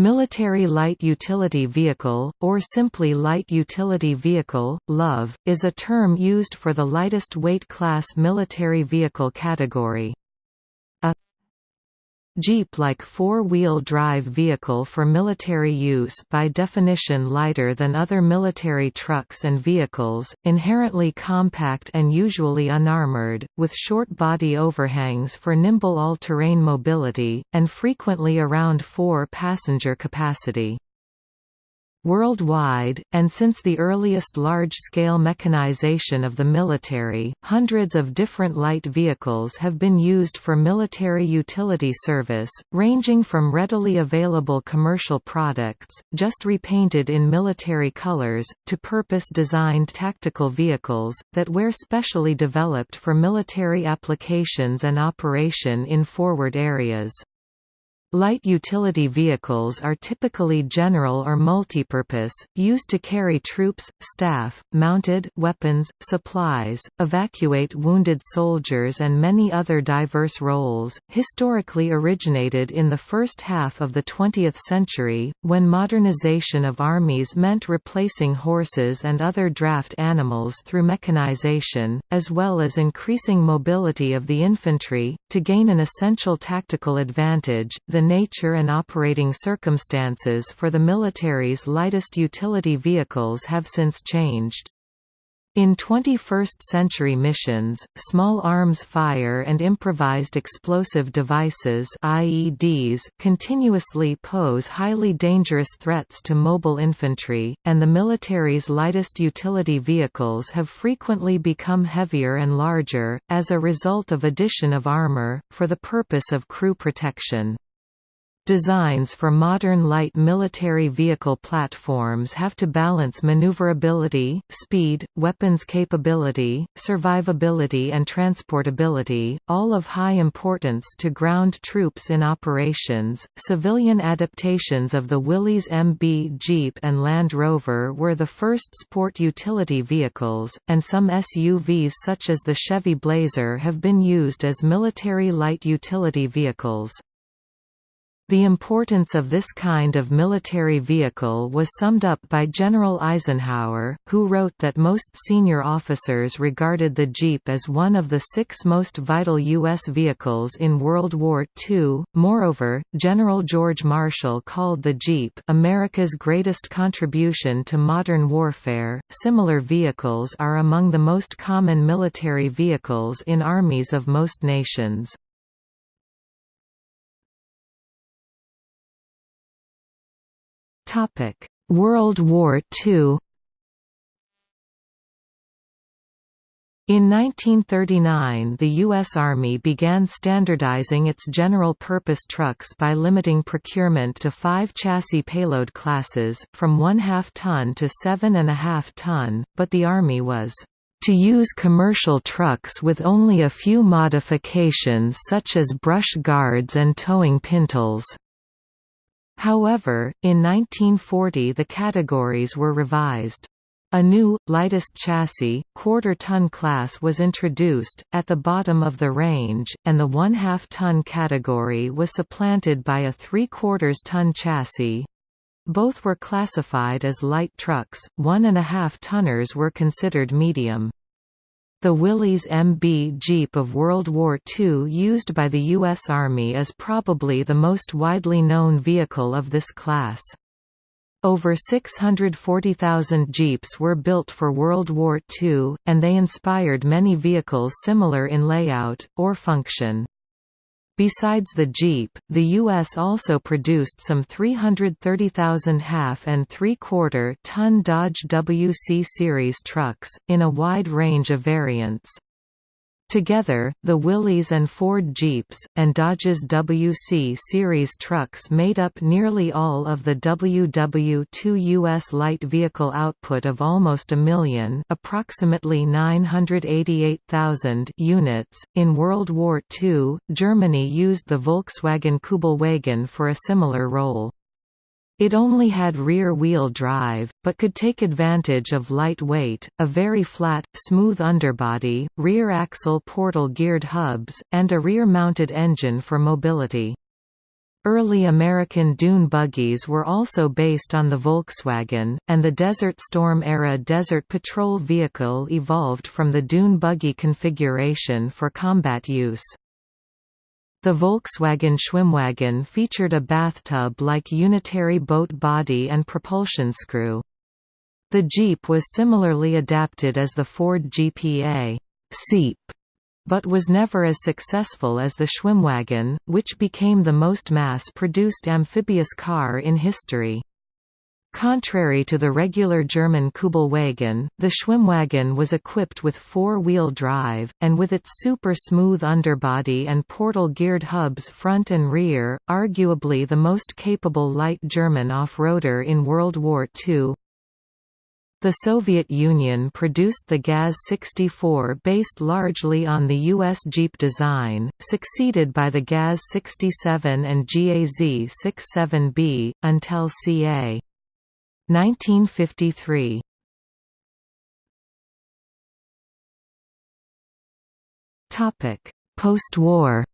Military Light Utility Vehicle, or simply Light Utility Vehicle, LUV, is a term used for the lightest weight class military vehicle category. Jeep-like four-wheel drive vehicle for military use by definition lighter than other military trucks and vehicles, inherently compact and usually unarmored, with short body overhangs for nimble all-terrain mobility, and frequently around four passenger capacity. Worldwide, and since the earliest large-scale mechanization of the military, hundreds of different light vehicles have been used for military utility service, ranging from readily available commercial products, just repainted in military colors, to purpose-designed tactical vehicles, that were specially developed for military applications and operation in forward areas. Light utility vehicles are typically general or multipurpose, used to carry troops, staff, mounted weapons, supplies, evacuate wounded soldiers and many other diverse roles. Historically originated in the first half of the 20th century, when modernization of armies meant replacing horses and other draft animals through mechanization, as well as increasing mobility of the infantry, to gain an essential tactical advantage. The the nature and operating circumstances for the military's lightest utility vehicles have since changed. In 21st-century missions, small arms fire and improvised explosive devices IEDs continuously pose highly dangerous threats to mobile infantry, and the military's lightest utility vehicles have frequently become heavier and larger, as a result of addition of armor, for the purpose of crew protection. Designs for modern light military vehicle platforms have to balance maneuverability, speed, weapons capability, survivability and transportability, all of high importance to ground troops in operations. Civilian adaptations of the Willys MB Jeep and Land Rover were the first sport utility vehicles, and some SUVs such as the Chevy Blazer have been used as military light utility vehicles. The importance of this kind of military vehicle was summed up by General Eisenhower, who wrote that most senior officers regarded the Jeep as one of the six most vital U.S. vehicles in World War II. Moreover, General George Marshall called the Jeep America's greatest contribution to modern warfare. Similar vehicles are among the most common military vehicles in armies of most nations. World War II In 1939 the U.S. Army began standardizing its general-purpose trucks by limiting procurement to five chassis payload classes, from one-half ton to 7.5 ton, but the Army was to use commercial trucks with only a few modifications such as brush guards and towing pintles. However, in 1940 the categories were revised. A new, lightest chassis, quarter-ton class was introduced, at the bottom of the range, and the one-half-ton category was supplanted by a three-quarters-ton chassis. Both were classified as light trucks, one-and-a-half-tonners were considered medium. The Willys MB Jeep of World War II used by the U.S. Army is probably the most widely known vehicle of this class. Over 640,000 Jeeps were built for World War II, and they inspired many vehicles similar in layout, or function. Besides the Jeep, the U.S. also produced some 330,000 half and three-quarter ton Dodge WC Series trucks, in a wide range of variants. Together, the Willys and Ford Jeeps, and Dodge's WC series trucks made up nearly all of the WW2 U.S. light vehicle output of almost a million approximately 988,000 units. In World War II, Germany used the Volkswagen Kübelwagen for a similar role. It only had rear-wheel drive, but could take advantage of light weight, a very flat, smooth underbody, rear-axle portal geared hubs, and a rear-mounted engine for mobility. Early American dune buggies were also based on the Volkswagen, and the Desert Storm-era Desert Patrol vehicle evolved from the dune buggy configuration for combat use. The Volkswagen Schwimmwagen featured a bathtub-like unitary boat body and propulsion screw. The Jeep was similarly adapted as the Ford GPA Seep, but was never as successful as the Schwimmwagen, which became the most mass-produced amphibious car in history. Contrary to the regular German Kübelwagen, the Schwimmwagen was equipped with four-wheel drive, and with its super-smooth underbody and portal-geared hubs front and rear, arguably the most capable light German off-roader in World War II. The Soviet Union produced the GAZ-64 based largely on the U.S. Jeep design, succeeded by the GAZ-67 and GAZ-67B, until ca. 1953 Topic: Post-war.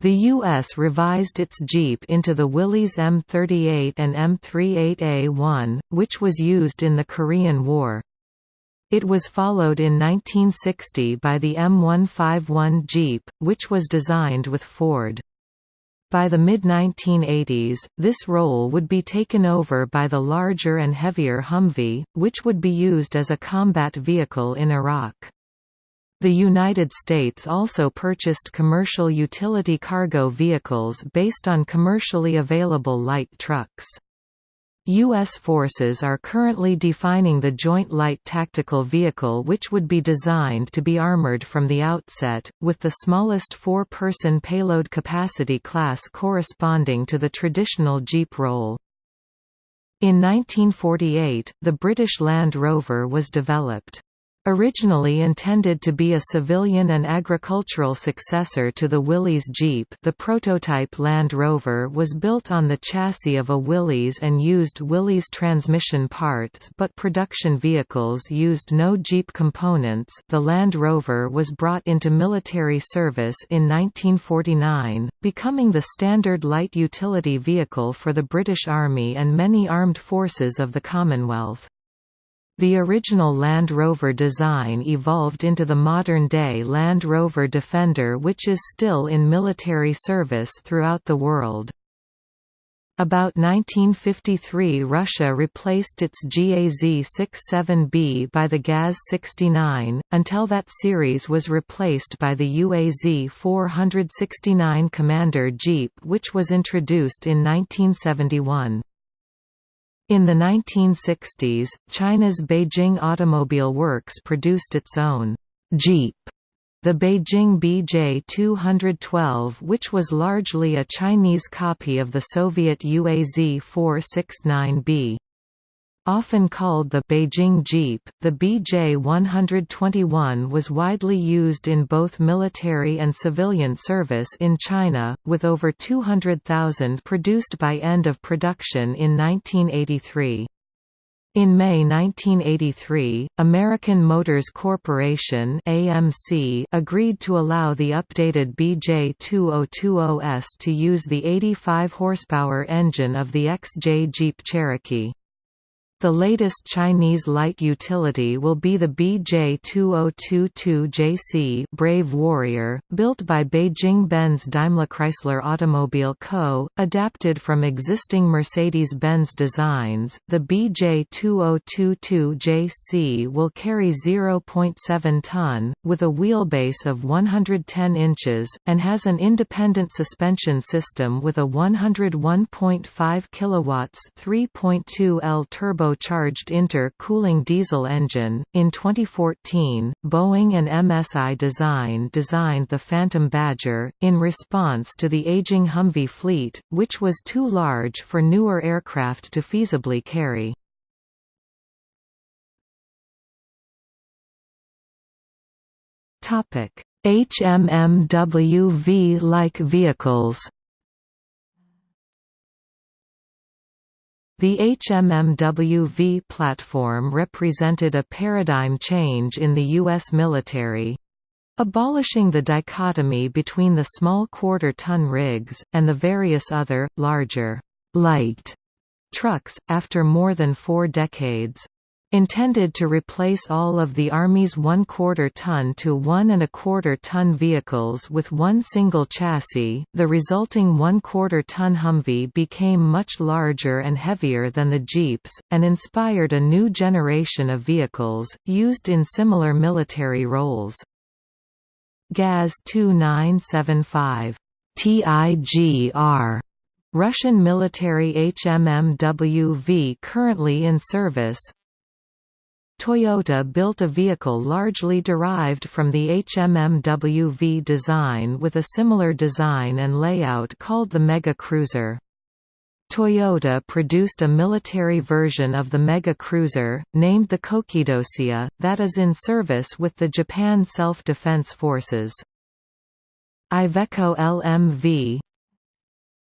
The U.S. revised its Jeep into the Willys M38 and M38A1, which was used in the Korean War. It was followed in 1960 by the M151 Jeep, which was designed with Ford. By the mid-1980s, this role would be taken over by the larger and heavier Humvee, which would be used as a combat vehicle in Iraq. The United States also purchased commercial utility cargo vehicles based on commercially available light trucks. U.S. forces are currently defining the Joint Light Tactical Vehicle which would be designed to be armored from the outset, with the smallest four-person payload capacity class corresponding to the traditional Jeep role. In 1948, the British Land Rover was developed. Originally intended to be a civilian and agricultural successor to the Willys Jeep the prototype Land Rover was built on the chassis of a Willys and used Willys transmission parts but production vehicles used no Jeep components the Land Rover was brought into military service in 1949, becoming the standard light utility vehicle for the British Army and many armed forces of the Commonwealth. The original Land Rover design evolved into the modern-day Land Rover Defender which is still in military service throughout the world. About 1953 Russia replaced its GAZ-67B by the GAZ-69, until that series was replaced by the UAZ-469 Commander Jeep which was introduced in 1971. In the 1960s, China's Beijing Automobile Works produced its own Jeep, the Beijing BJ212 which was largely a Chinese copy of the Soviet UAZ 469B. Often called the Beijing Jeep, the BJ-121 was widely used in both military and civilian service in China, with over 200,000 produced by end of production in 1983. In May 1983, American Motors Corporation (AMC) agreed to allow the updated BJ2020S to use the 85 horsepower engine of the XJ Jeep Cherokee. The latest Chinese light utility will be the BJ2022JC Brave Warrior, built by Beijing-Benz Daimler Chrysler Automobile Co., adapted from existing Mercedes-Benz designs. The BJ2022JC will carry 0.7 ton, with a wheelbase of 110 inches, and has an independent suspension system with a 101.5 kW 3.2 L turbo turbocharged inter-cooling diesel engine. In 2014, Boeing and MSI Design designed the Phantom Badger, in response to the aging Humvee fleet, which was too large for newer aircraft to feasibly carry. HMMWV-like vehicles The HMMWV platform represented a paradigm change in the U.S. military. abolishing the dichotomy between the small quarter-ton rigs, and the various other, larger, light trucks, after more than four decades. Intended to replace all of the Army's one-quarter ton to one and a quarter ton vehicles with one single chassis, the resulting one-quarter ton Humvee became much larger and heavier than the Jeeps, and inspired a new generation of vehicles, used in similar military roles. GAZ 2975 TIGR Russian military HMMWV currently in service Toyota built a vehicle largely derived from the HMMWV design with a similar design and layout called the Mega Cruiser. Toyota produced a military version of the Mega Cruiser, named the Kōkidōsha, that is in service with the Japan Self-Defense Forces. Iveco LMV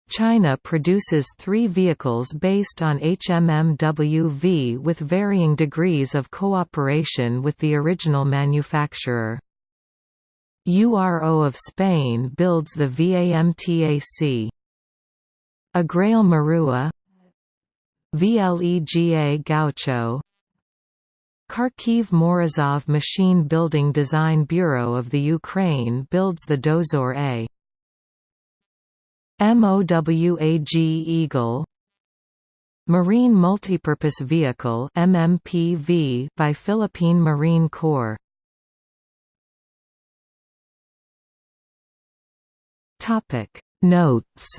China produces three vehicles based on HMMWV with varying degrees of cooperation with the original manufacturer. URO of Spain builds the VAMTAC. Agrale Marruá VLEGA Gaucho Kharkiv Morozov Machine Building Design Bureau of the Ukraine builds the Dozor A. MOWAG Eagle Marine Multipurpose Vehicle MMPV by Philippine Marine Corps. Topic. Notes